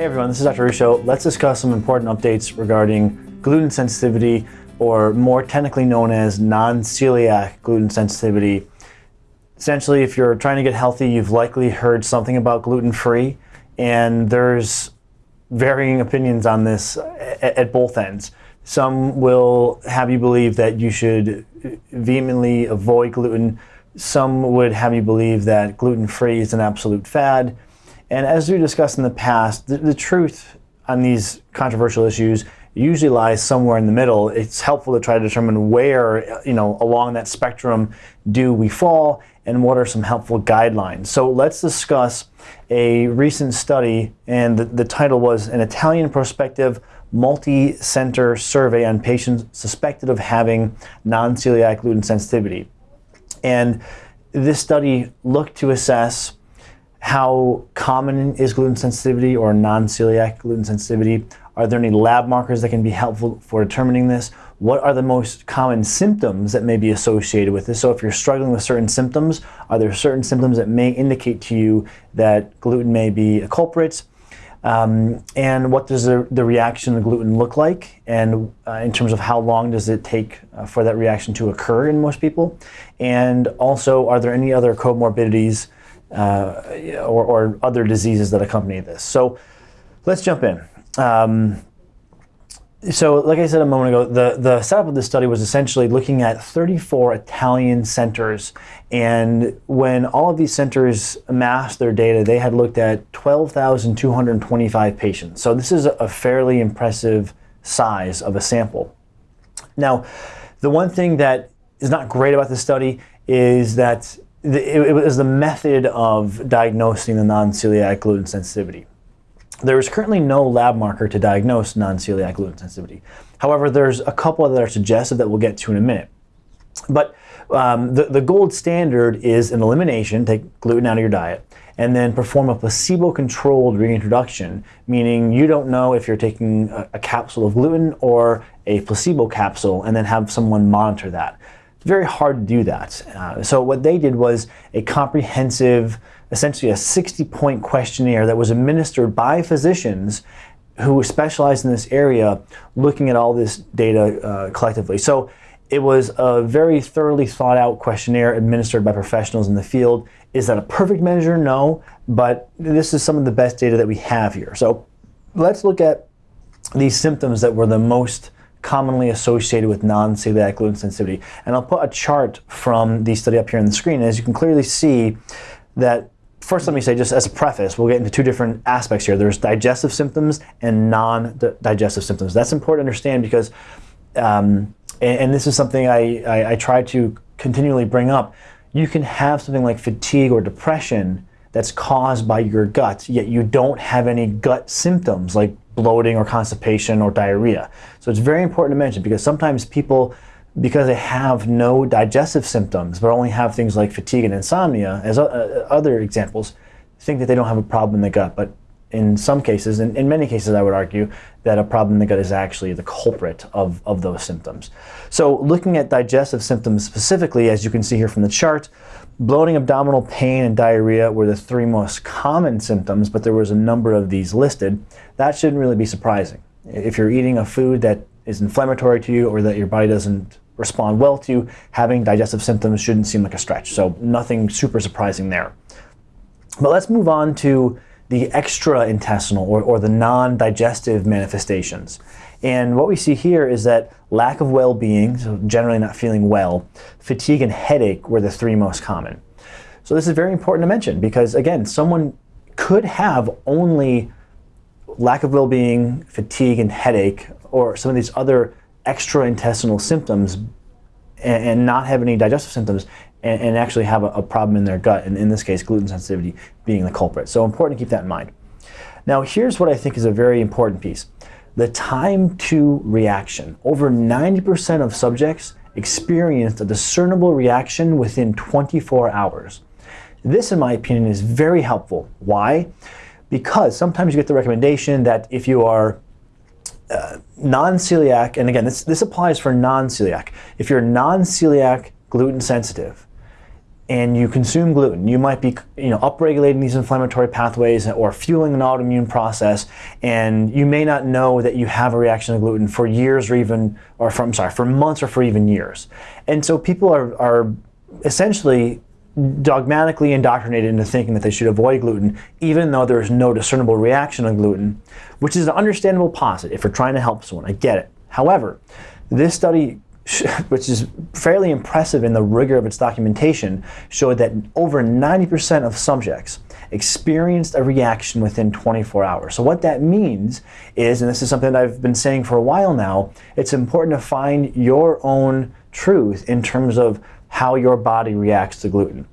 Hey everyone, this is Dr. Ruscio. Let's discuss some important updates regarding gluten sensitivity, or more technically known as non-celiac gluten sensitivity. Essentially, if you're trying to get healthy, you've likely heard something about gluten-free, and there's varying opinions on this at, both ends. Some will have you believe that you should vehemently avoid gluten. Some would have you believe that gluten-free is an absolute fad. And as we discussed in the past, the, the truth on these controversial issues usually lies somewhere in the middle. It's helpful to try to determine where, you know, along that spectrum do we fall and what are some helpful guidelines. So let's discuss a recent study, and the, the title was An Italian Prospective Multi-Center Survey on Patients Suspected of Having Non-Celiac Gluten Sensitivity. And this study looked to assess how common is gluten sensitivity or non-celiac gluten sensitivity? Are there any lab markers that can be helpful for determining this? What are the most common symptoms that may be associated with this? So if you're struggling with certain symptoms, are there certain symptoms that may indicate to you that gluten may be a culprit? Um, and what does the, the, reaction to gluten look like? And uh, in terms of how long does it take uh, for that reaction to occur in most people? And also, are there any other comorbidities uh, or, or, other diseases that accompany this. So let's jump in. Um, so like I said a moment ago, the, the setup of this study was essentially looking at 34 Italian centers. And when all of these centers amassed their data, they had looked at 12,225 patients. So this is a fairly impressive size of a sample. Now, the one thing that is not great about this study is that it, was the method of diagnosing the non-celiac gluten sensitivity. There is currently no lab marker to diagnose non-celiac gluten sensitivity. However, there's a couple that are suggested that we'll get to in a minute. But um, the, the gold standard is an elimination, take gluten out of your diet, and then perform a placebo-controlled reintroduction, meaning you don't know if you're taking a, a capsule of gluten or a placebo capsule, and then have someone monitor that. It's very hard to do that. Uh, so what they did was a comprehensive, essentially a 60-point questionnaire that was administered by physicians who specialized in this area, looking at all this data uh, collectively. So it was a very thoroughly thought out questionnaire administered by professionals in the field. Is that a perfect measure? No, but this is some of the best data that we have here. So let's look at these symptoms that were the most commonly associated with non-celiac gluten sensitivity. And I'll put a chart from the study up here on the screen. As you can clearly see that First, let me say, just as a preface, we'll get into two different aspects here. There's digestive symptoms and non-digestive symptoms. That's important to understand because, um, and, and, this is something I, I, I try to continually bring up, you can have something like fatigue or depression that's caused by your gut, yet you don't have any gut symptoms like bloating or constipation or diarrhea. So it's very important to mention because sometimes people, because they have no digestive symptoms, but only have things like fatigue and insomnia, as uh, other examples, think that they don't have a problem in the gut. But in some cases, and in many cases I would argue, that a problem in the gut is actually the culprit of, of those symptoms. So looking at digestive symptoms specifically, as you can see here from the chart, bloating, abdominal pain, and diarrhea were the three most common symptoms, but there was a number of these listed. That shouldn't really be surprising. If you're eating a food that is inflammatory to you or that your body doesn't respond well to, having digestive symptoms shouldn't seem like a stretch. So nothing super surprising there. But let's move on to the extra-intestinal or, or the non-digestive manifestations. And what we see here is that lack of well-being, so generally not feeling well, fatigue and headache were the three most common. So this is very important to mention because again, someone could have only lack of well-being, fatigue and headache, or some of these other extra-intestinal symptoms and, and, not have any digestive symptoms and, and actually have a, a, problem in their gut, and in this case, gluten sensitivity being the culprit. So important to keep that in mind. Now, here's what I think is a very important piece. The time to reaction. Over 90% of subjects experienced a discernible reaction within 24 hours. This, in my opinion, is very helpful. Why? Because sometimes you get the recommendation that if you are uh, non-celiac, and again, this, this applies for non-celiac. If you're non-celiac gluten sensitive, and you consume gluten, you might be you know, upregulating these inflammatory pathways or fueling an autoimmune process, and you may not know that you have a reaction to gluten for years or even, or from, sorry, for months or for even years. And so people are, are essentially dogmatically indoctrinated into thinking that they should avoid gluten, even though there's no discernible reaction to gluten, which is an understandable posit if you're trying to help someone. I get it. However, this study which is fairly impressive in the rigor of its documentation, showed that over 90% of subjects experienced a reaction within 24 hours. So what that means is, and this is something that I've been saying for a while now, it's important to find your own truth in terms of how your body reacts to gluten.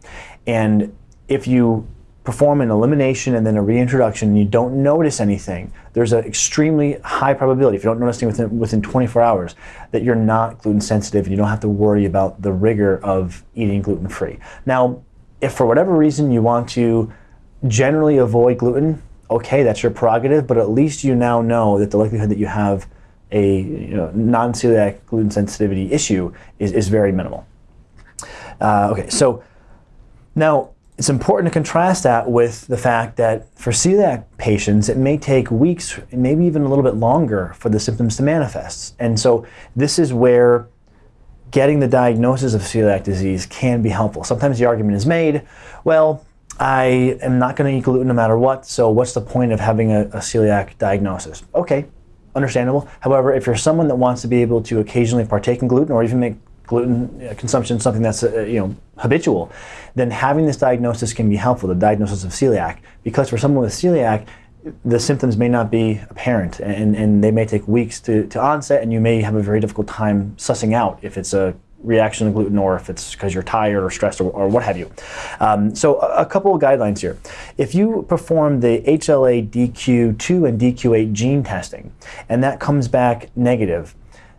And if you perform an elimination and then a reintroduction and you don't notice anything, there's an extremely high probability, if you don't notice anything within, within 24 hours, that you're not gluten sensitive and you don't have to worry about the rigor of eating gluten free. Now, if for whatever reason you want to generally avoid gluten, okay, that's your prerogative, but at least you now know that the likelihood that you have a you know, non-celiac gluten sensitivity issue is, is very minimal. Uh, okay, so now it's important to contrast that with the fact that for celiac patients, it may take weeks, maybe even a little bit longer for the symptoms to manifest. And so this is where getting the diagnosis of celiac disease can be helpful. Sometimes the argument is made, well, I am not going to eat gluten no matter what, so what's the point of having a, a celiac diagnosis? Okay, understandable. However, if you're someone that wants to be able to occasionally partake in gluten or even make gluten consumption something that's uh, you know habitual, then having this diagnosis can be helpful, the diagnosis of celiac, because for someone with celiac, the symptoms may not be apparent and, and they may take weeks to, to onset and you may have a very difficult time sussing out if it's a reaction to gluten or if it's because you're tired or stressed or, or what have you. Um, so a, a, couple of guidelines here. If you perform the HLA DQ2 and DQ8 gene testing and that comes back negative,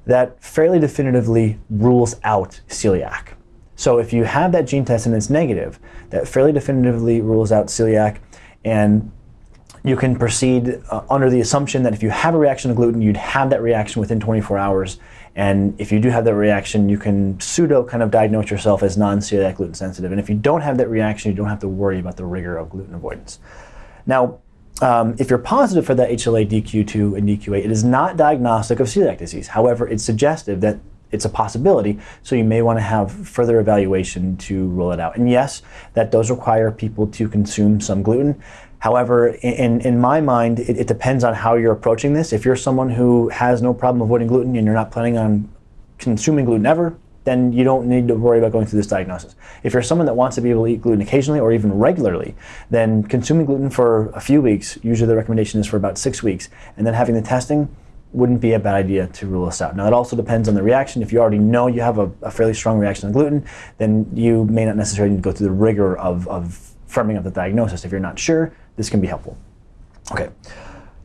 that fairly definitively rules out celiac. So if you have that gene test and it's negative, that fairly definitively rules out celiac and you can proceed uh, under the assumption that if you have a reaction to gluten, you'd have that reaction within 24 hours. And if you do have that reaction, you can pseudo kind of diagnose yourself as non-celiac gluten sensitive. And if you don't have that reaction, you don't have to worry about the rigor of gluten avoidance. Now, um, if you're positive for that HLA DQ2 and DQ8, it is not diagnostic of celiac disease. However, it's suggestive that it's a possibility, so you may want to have further evaluation to rule it out. And yes, that does require people to consume some gluten. However, in, in my mind, it, it depends on how you're approaching this. If you're someone who has no problem avoiding gluten and you're not planning on consuming gluten ever, then you don't need to worry about going through this diagnosis. If you're someone that wants to be able to eat gluten occasionally or even regularly, then consuming gluten for a few weeks, usually the recommendation is for about six weeks, and then having the testing wouldn't be a bad idea to rule this out. Now, it also depends on the reaction. If you already know you have a, a fairly strong reaction to gluten, then you may not necessarily need to go through the rigor of, of firming up the diagnosis. If you're not sure, this can be helpful. Okay.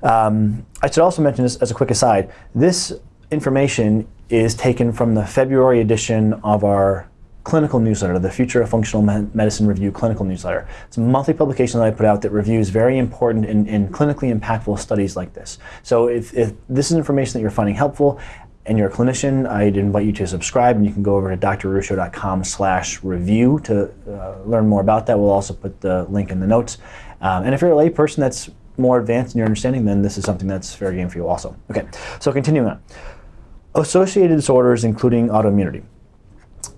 Um, I should also mention this as a quick aside. This information is taken from the February edition of our clinical newsletter, the Future of Functional Medicine Review clinical newsletter. It's a monthly publication that I put out that reviews very important and, and clinically impactful studies like this. So if, if, this is information that you're finding helpful and you're a clinician, I'd invite you to subscribe and you can go over to drruscio.com slash review to uh, learn more about that. We'll also put the link in the notes. Um, and if you're a layperson that's more advanced in your understanding, then this is something that's fair game for you also. Okay, so continuing on. Associated disorders including autoimmunity.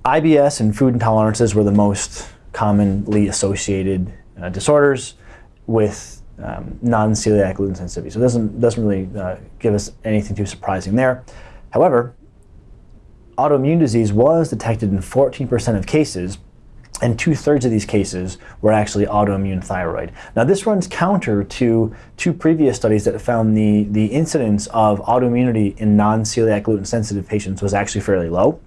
IBS and food intolerances were the most commonly associated uh, disorders with um, non-celiac gluten sensitivity. So it doesn't, doesn't really uh, give us anything too surprising there. However, autoimmune disease was detected in 14% of cases and two-thirds of these cases were actually autoimmune thyroid. Now this runs counter to two previous studies that found the, the incidence of autoimmunity in non-celiac gluten-sensitive patients was actually fairly low.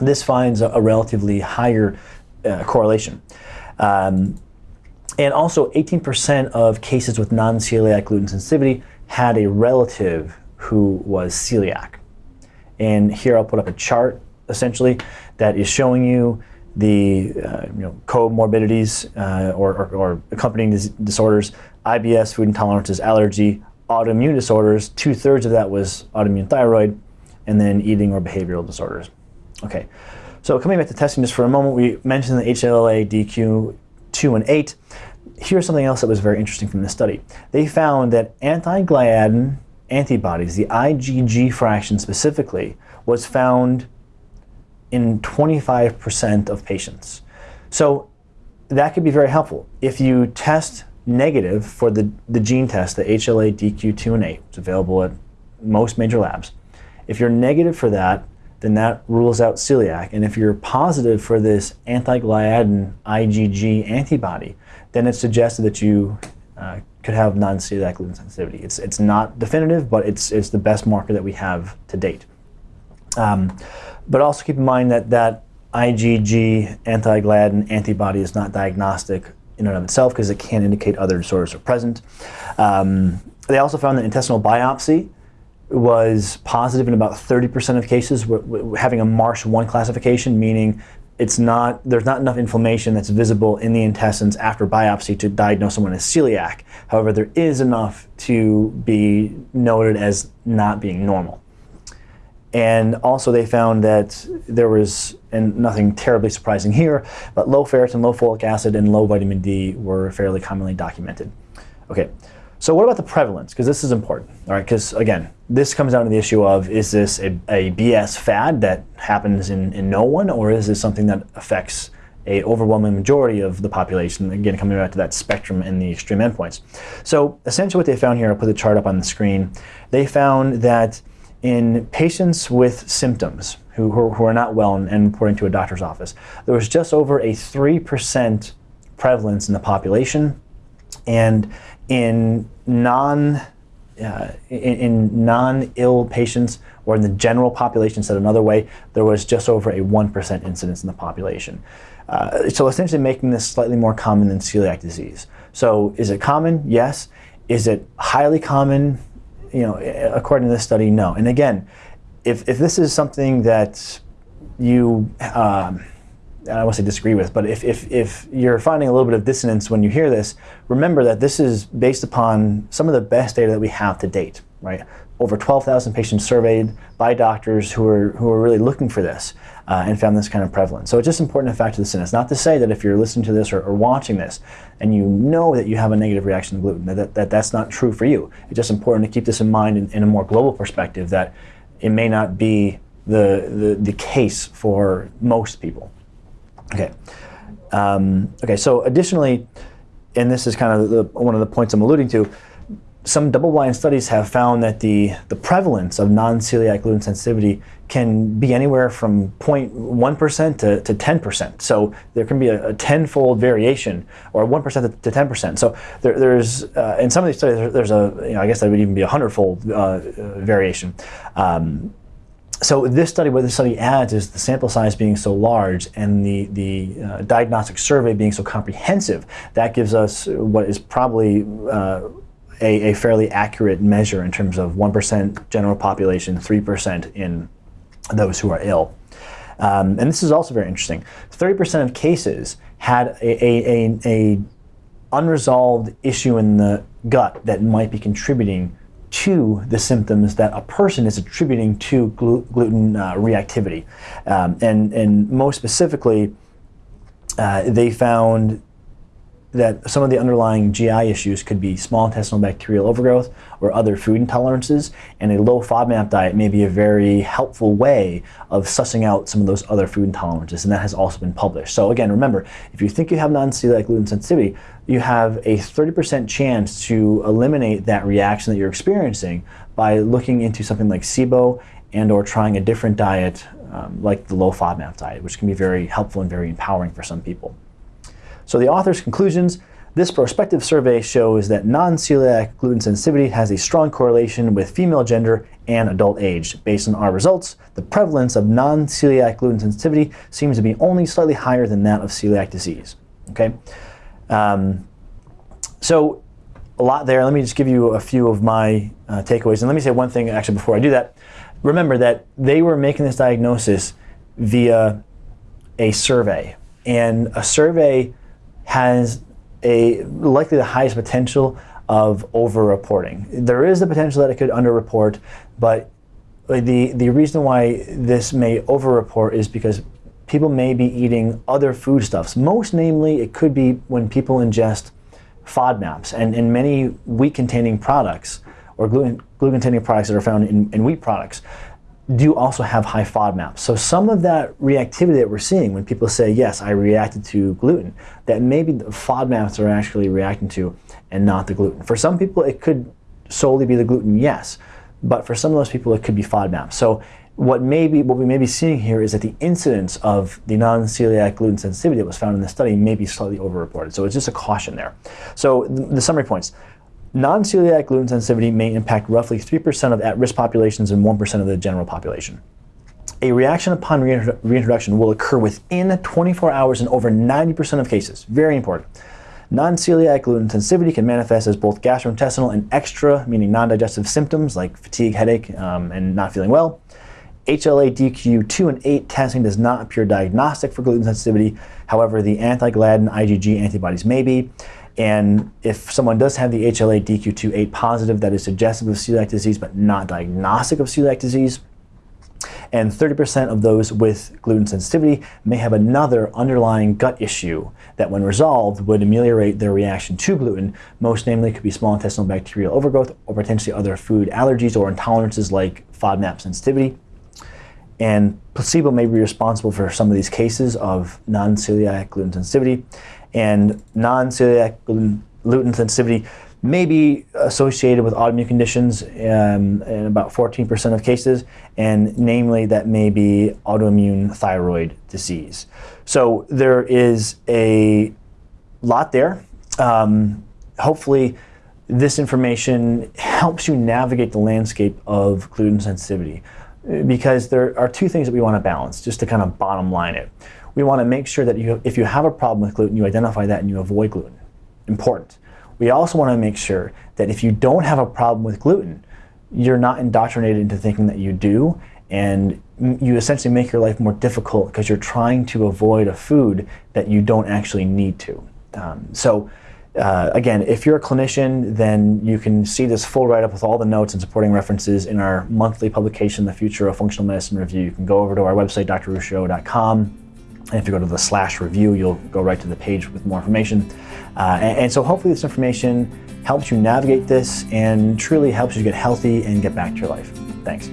This finds a, a relatively higher uh, correlation. Um, and also 18% of cases with non-celiac gluten sensitivity had a relative who was celiac. And here I'll put up a chart essentially that is showing you the uh, you know, comorbidities uh, or, or, or, accompanying dis disorders, IBS, food intolerances, allergy, autoimmune disorders, two-thirds of that was autoimmune thyroid, and then eating or behavioral disorders. Okay, So coming back to testing just for a moment, we mentioned the HLA DQ2 and 8. Here's something else that was very interesting from this study. They found that anti-gliadin antibodies, the IgG fraction specifically, was found in 25% of patients. So that could be very helpful. If you test negative for the, the gene test, the HLA DQ2 and 8, it's available at most major labs. If you're negative for that, then that rules out celiac. And if you're positive for this anti-gliadin IgG antibody, then it suggested that you uh, could have non-celiac gluten sensitivity. It's, it's not definitive, but it's, it's the best marker that we have to date. Um, but also keep in mind that that IgG anti-gliadin antibody is not diagnostic in and of itself because it can indicate other disorders are present. Um, they also found that intestinal biopsy was positive in about 30% of cases, having a MARSH 1 classification, meaning it's not, there's not enough inflammation that's visible in the intestines after biopsy to diagnose someone as celiac. However, there is enough to be noted as not being normal. And also they found that there was, and nothing terribly surprising here, but low ferritin, low folic acid, and low vitamin D were fairly commonly documented. Okay, so what about the prevalence? Because this is important, all right? Because again, this comes down to the issue of, is this a, a BS fad that happens in, in no one, or is this something that affects a overwhelming majority of the population, again, coming back to that spectrum and the extreme endpoints. So essentially what they found here, I'll put the chart up on the screen, they found that in patients with symptoms who, who, are not well and, and reporting to a doctor's office, there was just over a 3% prevalence in the population. And in non uh, in, in non-ill patients or in the general population, said another way, there was just over a 1% incidence in the population. Uh, so essentially making this slightly more common than celiac disease. So is it common? Yes. Is it highly common? You know, according to this study, no. And again, if, if this is something that you, um, I to say disagree with, but if, if, if you're finding a little bit of dissonance when you hear this, remember that this is based upon some of the best data that we have to date, right? Over 12,000 patients surveyed by doctors who are, who are really looking for this uh, and found this kind of prevalence. So it's just important to factor this in. It's not to say that if you're listening to this or, or watching this and you know that you have a negative reaction to gluten, that, that that's not true for you. It's just important to keep this in mind in, in a more global perspective that it may not be the, the, the case for most people. Okay. Um, okay, so additionally, and this is kind of the, one of the points I'm alluding to, some double-blind studies have found that the, the prevalence of non-celiac gluten sensitivity can be anywhere from 0.1% to, to 10%. So there can be a, a tenfold variation, or 1% to 10%. So there, there's, uh, in some of these studies, there's a, you know, I guess that would even be a hundredfold uh, variation. Um, so this study, what this study adds is the sample size being so large and the, the uh, diagnostic survey being so comprehensive, that gives us what is probably uh, a, a fairly accurate measure in terms of 1% general population, 3% in those who are ill. Um, and this is also very interesting. 30% of cases had a, a, a, unresolved issue in the gut that might be contributing to the symptoms that a person is attributing to glu gluten uh, reactivity. Um, and, and most specifically, uh, they found that some of the underlying GI issues could be small intestinal bacterial overgrowth or other food intolerances, and a low FODMAP diet may be a very helpful way of sussing out some of those other food intolerances, and that has also been published. So again, remember, if you think you have non-celiac gluten sensitivity, you have a 30% chance to eliminate that reaction that you're experiencing by looking into something like SIBO and or trying a different diet um, like the low FODMAP diet, which can be very helpful and very empowering for some people. So the author's conclusions, this prospective survey shows that non-celiac gluten sensitivity has a strong correlation with female gender and adult age. Based on our results, the prevalence of non-celiac gluten sensitivity seems to be only slightly higher than that of celiac disease. Okay, um, so a lot there. Let me just give you a few of my uh, takeaways. And let me say one thing actually before I do that. Remember that they were making this diagnosis via a survey. And a survey has a likely the highest potential of over-reporting. There is the potential that it could under-report, but the, the reason why this may over-report is because people may be eating other foodstuffs. Most namely, it could be when people ingest FODMAPs and, and many wheat-containing products or gluten-containing products that are found in, in wheat products do also have high FODMAPs. So some of that reactivity that we're seeing when people say, yes, I reacted to gluten, that maybe the FODMAPs are actually reacting to and not the gluten. For some people, it could solely be the gluten, yes. But for some of those people, it could be FODMAPs. So what, may be, what we may be seeing here is that the incidence of the non-celiac gluten sensitivity that was found in the study may be slightly overreported. So it's just a caution there. So the, the summary points. Non-celiac gluten sensitivity may impact roughly 3% of at-risk populations and 1% of the general population. A reaction upon reintroduction will occur within 24 hours in over 90% of cases. Very important. Non-celiac gluten sensitivity can manifest as both gastrointestinal and extra, meaning non-digestive symptoms like fatigue, headache, um, and not feeling well. HLA DQ2 and 8 testing does not appear diagnostic for gluten sensitivity. However, the anti-gliadin IgG antibodies may be. And if someone does have the HLA DQ28 positive, that is suggestive of celiac disease but not diagnostic of celiac disease. And 30% of those with gluten sensitivity may have another underlying gut issue that when resolved would ameliorate their reaction to gluten. Most namely could be small intestinal bacterial overgrowth or potentially other food allergies or intolerances like FODMAP sensitivity. And placebo may be responsible for some of these cases of non-celiac gluten sensitivity and non-celiac gluten sensitivity may be associated with autoimmune conditions um, in about 14% of cases, and namely that may be autoimmune thyroid disease. So there is a lot there. Um, hopefully this information helps you navigate the landscape of gluten sensitivity because there are two things that we want to balance, just to kind of bottom line it we want to make sure that you, if you have a problem with gluten, you identify that and you avoid gluten. Important. We also want to make sure that if you don't have a problem with gluten, you're not indoctrinated into thinking that you do, and you essentially make your life more difficult because you're trying to avoid a food that you don't actually need to. Um, so uh, again, if you're a clinician, then you can see this full write-up with all the notes and supporting references in our monthly publication, The Future of Functional Medicine Review. You can go over to our website, drruscio.com, and if you go to the slash review, you'll go right to the page with more information. Uh, and, and so hopefully this information helps you navigate this and truly helps you get healthy and get back to your life. Thanks.